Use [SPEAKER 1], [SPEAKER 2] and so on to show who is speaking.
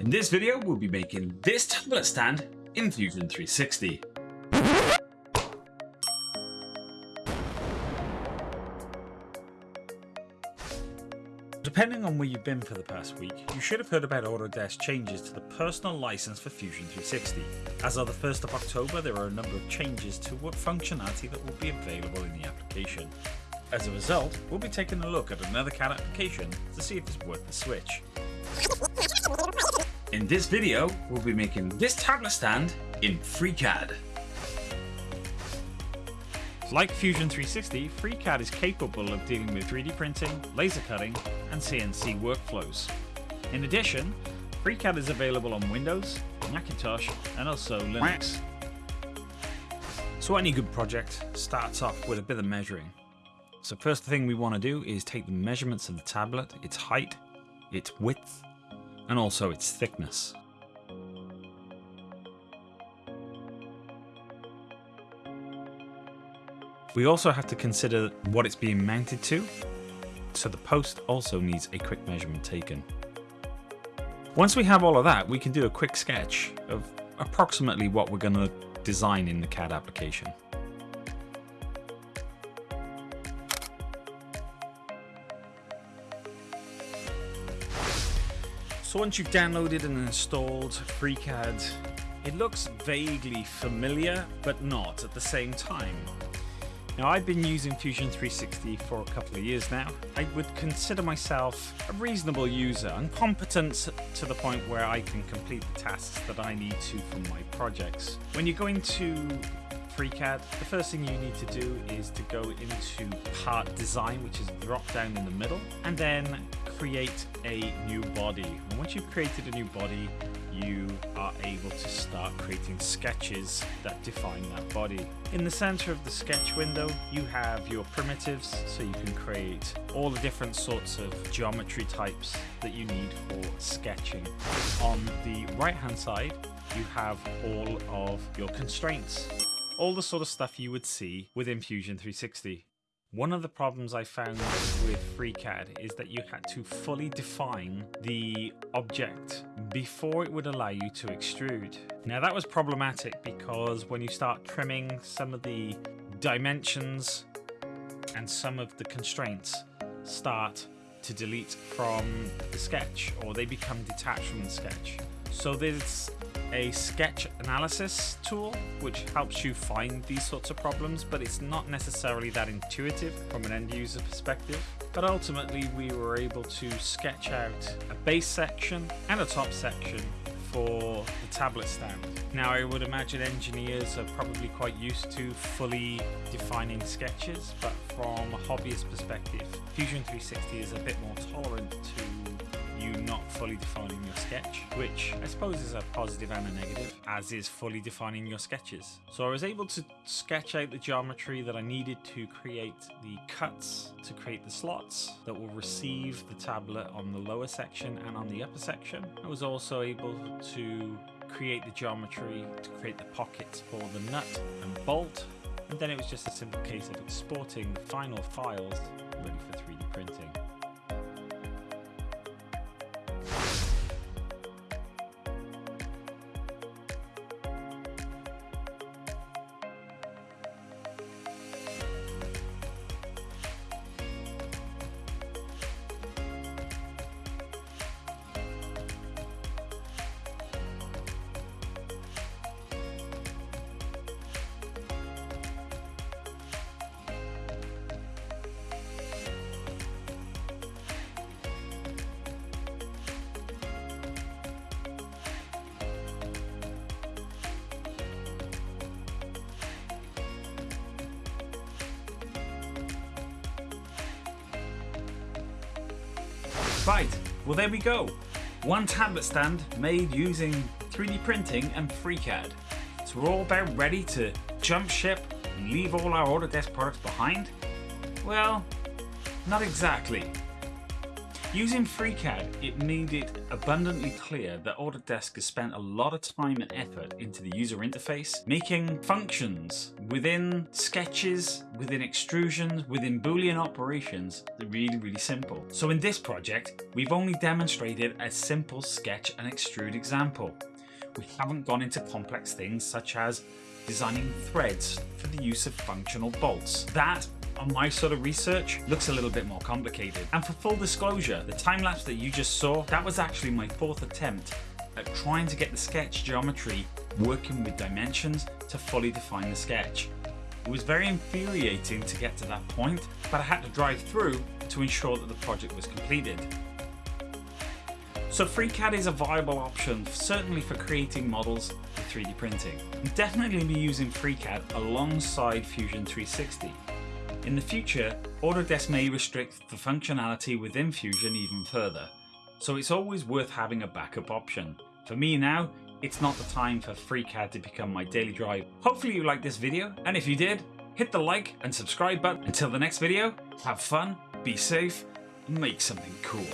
[SPEAKER 1] In this video, we'll be making this tablet stand in Fusion 360. Depending on where you've been for the past week, you should have heard about Autodesk changes to the personal license for Fusion 360. As of the 1st of October, there are a number of changes to what functionality that will be available in the application. As a result, we'll be taking a look at another CAD application to see if it's worth the switch. In this video, we'll be making this tablet stand in FreeCAD. Like Fusion 360, FreeCAD is capable of dealing with 3D printing, laser cutting, and CNC workflows. In addition, FreeCAD is available on Windows, Macintosh, and also Linux. So any good project starts off with a bit of measuring. So first thing we want to do is take the measurements of the tablet, its height, its width, and also its thickness. We also have to consider what it's being mounted to, so the post also needs a quick measurement taken. Once we have all of that, we can do a quick sketch of approximately what we're going to design in the CAD application. So once you've downloaded and installed FreeCAD, it looks vaguely familiar, but not at the same time. Now I've been using Fusion 360 for a couple of years now. I would consider myself a reasonable user and competent to the point where I can complete the tasks that I need to from my projects. When you're going to FreeCAD, the first thing you need to do is to go into part design, which is drop down in the middle, and then create a new body. And once you've created a new body, you are able to start creating sketches that define that body. In the center of the sketch window, you have your primitives, so you can create all the different sorts of geometry types that you need for sketching. On the right hand side, you have all of your constraints. All the sort of stuff you would see within Fusion 360. One of the problems I found with FreeCAD is that you had to fully define the object before it would allow you to extrude. Now that was problematic because when you start trimming some of the dimensions and some of the constraints start to delete from the sketch or they become detached from the sketch. So there's a sketch analysis tool which helps you find these sorts of problems but it's not necessarily that intuitive from an end user perspective but ultimately we were able to sketch out a base section and a top section for the tablet stand. Now I would imagine engineers are probably quite used to fully defining sketches but from a hobbyist perspective Fusion 360 is a bit more tolerant to you not fully defining your sketch, which I suppose is a positive and a negative, as is fully defining your sketches. So I was able to sketch out the geometry that I needed to create the cuts to create the slots that will receive the tablet on the lower section and on the upper section. I was also able to create the geometry to create the pockets for the nut and bolt and then it was just a simple case of exporting the final files ready for 3D printing. Right, well there we go. One tablet stand made using 3D printing and FreeCAD. So we're all about ready to jump ship and leave all our Autodesk products behind? Well, not exactly. Using FreeCAD, it made it abundantly clear that Autodesk has spent a lot of time and effort into the user interface, making functions within sketches, within extrusions, within boolean operations really, really simple. So in this project, we've only demonstrated a simple sketch and extrude example. We haven't gone into complex things such as designing threads for the use of functional bolts. That on my sort of research looks a little bit more complicated. And for full disclosure, the time lapse that you just saw, that was actually my fourth attempt at trying to get the sketch geometry working with dimensions to fully define the sketch. It was very infuriating to get to that point, but I had to drive through to ensure that the project was completed. So FreeCAD is a viable option, certainly for creating models with 3D printing. definitely be using FreeCAD alongside Fusion 360. In the future, Autodesk may restrict the functionality within Fusion even further, so it's always worth having a backup option. For me now, it's not the time for FreeCAD to become my daily drive. Hopefully you liked this video, and if you did, hit the like and subscribe button. Until the next video, have fun, be safe, and make something cool.